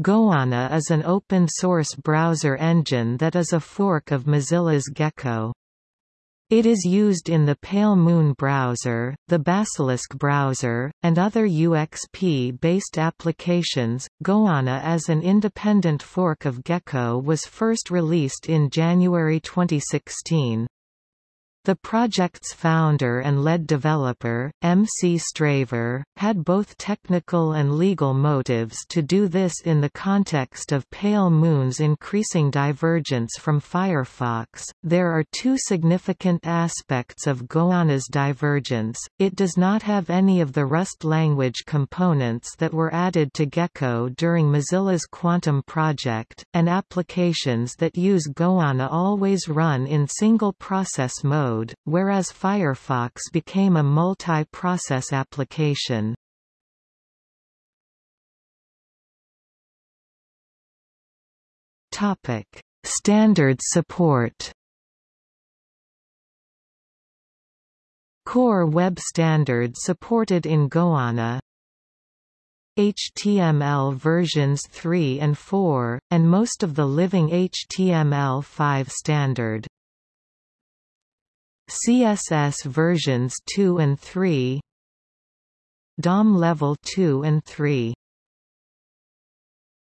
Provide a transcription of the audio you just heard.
Goanna is an open-source browser engine that is a fork of Mozilla's Gecko. It is used in the Pale Moon browser, the Basilisk browser, and other UXP-based applications. Goanna as an independent fork of Gecko was first released in January 2016. The project's founder and lead developer, M.C. Straver, had both technical and legal motives to do this in the context of Pale Moon's increasing divergence from Firefox. There are two significant aspects of Goanna's divergence. It does not have any of the Rust language components that were added to Gecko during Mozilla's Quantum project, and applications that use Goanna always run in single process mode mode, whereas Firefox became a multi-process application. Topic: Standard support. Core Web Standard supported in Goanna HTML versions 3 and 4, and most of the living HTML5 standard. CSS versions 2 and 3 DOM level 2 and 3